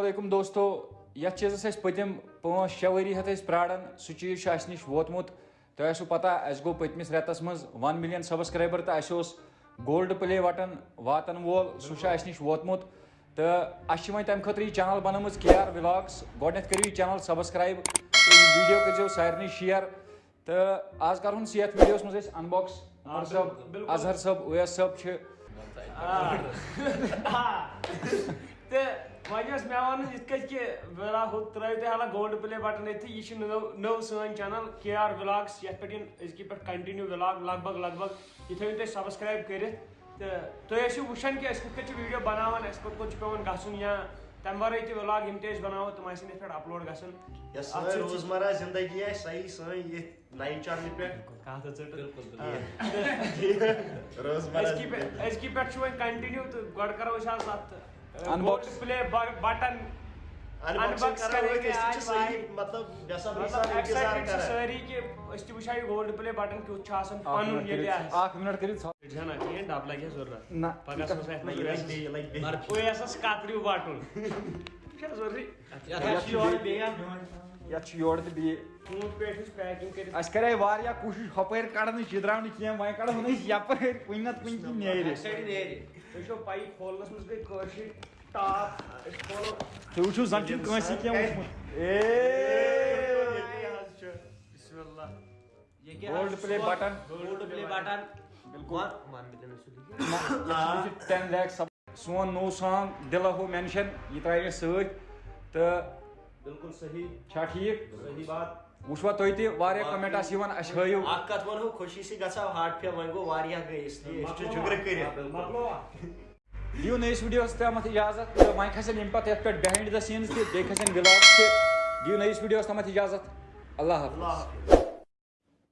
علیکم دوستو یتھ چیٖزس أسۍ پٔتِم پانٛژھ شےٚ ؤری ہٮ۪تھ أسۍ پیاران سُہ چیٖز چھُ اَسہِ نِش ووتمُت تۄہہِ آسوٕ پتہ اَسہِ گوٚو پٔتمِس رٮ۪تس منٛز وَن مِلیَن سبسکرایبر تہٕ اَسہِ اوس گولڈ پلے بٹن واتن وول سُہ چھُ اَسہِ نِش ووتمُت تہٕ اَسہِ چھِ وۄنۍ تَمہِ خٲطرٕ یہِ چنل بنٲومٕژ کے آر ولاگٕس گۄڈٕنیتھ کٔرِو یہِ چنل سبسکرایب تہٕ یہِ ویٖڈیو کٔرزیٚو سارنٕے شِیر تہٕ آز کرہون أسۍ یتھ ویٖڈیوس منٛز أسۍ انباکس عمر صٲب اظہر صٲب اویس صٲب چھِ تہٕ وۄنۍ اوس مےٚ وَنُن یِتھ کٔنۍ کہِ ہُہ ترٲیِو تُہۍ حالا گولڈ پلے بٹن ییٚتھی یہِ چھِ نٔو نٔو سٲنۍ چنل کے آر ولاگٕس یتھ پٮ۪ٹھ یِن أزکہِ پٮ۪ٹھ کنٹِنیو ولاگ لگ بگ لگ بگ یہِ تھٲیِو تُہۍ سبسکرایب کٔرِتھ تہٕ تُہۍ ٲسِو وٕچھان کہِ أسۍ کِتھ کٔنۍ چھِ ویٖڈیو بناوان اَسہِ کوٚت کوٚت چھُ پیٚوان گژھُن یا تَمہِ ورٲے تہِ ولاگ یِم تہِ أسۍ بناوو تِم آسن یتھ پٮ۪ٹھ اپلوڈ گژھان یۄس سٲنۍ روزمرہ زندگی آسہِ سۄ یی سٲنۍ ییٚتھۍ نَیہِ چنلہِ پٮ۪ٹھ کَتھ حظ ژٔٹ روزمرہ أزکہِ پٮ۪ٹھ أزکہِ پٮ۪ٹھ چھُ وۄنۍ کنٹِنیو تہٕ گۄڈٕ کرو أسۍ آز اتھ پلے بٹن سٲری کہِ أسۍ تہِ وٕچھو یہِ گولڈ پلے بٹن کیُتھ چھُ آسان پنُن مِنٹ ییٚتہِ کٔرِتھ آسہِ اکھ مِنٹ کٔرِتھ چھَنہ کِہیٖنۍ ڈب لگہِ سوز اَتھ نہ کترِو بٹُن ضروٗری یتھ چھُ یورٕ تہِ بیٚیہِ ژوٗنٛٹھ پیٹھ چھِ پیکِنگ کٔرِتھ اَسہِ کرے واریاہ کوٗشِش ہۄپٲرۍ کڑنٕچ یہِ درٛاو نہٕ کینٛہہ وۄنۍ کڑہون أسۍ یپٲرۍ کُنہِ نتہٕ کُنہِ کِنۍ نیرِ تُہۍ چھو پایی کھولنس منٛز گٔے کٲشِر ٹاپ أسۍ کھولو۔ تُہۍ وٕچھِو زن چھُنہٕ کٲنٛسہِ کینٛہہ وٕچھمُت اے۔ ییٚتی حظ چھُ بسم اللہ۔ Gold play button gold play button بِلکُل ون ملین ٹین لیک سب سون نوٚو سانگ دِلا ہو مینشن یہِ ترٛایہِ اَسہِ سۭتۍ۔ تہٕ بالکل صحیح چھا ٹھیٖک صحیح بات وٕچھوا تُہۍ تہِ واریاہ کمنٹ آسہِ یِوان اَسہِ ہٲیِو اکھ کتھ ونہو خوشی سۭتۍ گژھو ہارٹ فیل وۄنۍ گوٚو واریاہ گٔے اس لیے أسۍ چھِ جُگرٕ کٔرِتھ مۄکلوا دِیِو نٔیِس ویٖڈیوَس تامَتھ اِجازت تہٕ وۄنۍ کھسن ییٚمہِ پتہٕ یَتھ پٮ۪ٹھ بِہایِنٛڈ دَ سیٖنٕز تہِ بیٚیہِ کھسن وِلاگٕس تہِ دِیِو نٔیِس ویٖڈیوَس تامَتھ اِجازت اللہ حافظ اللہ حافظ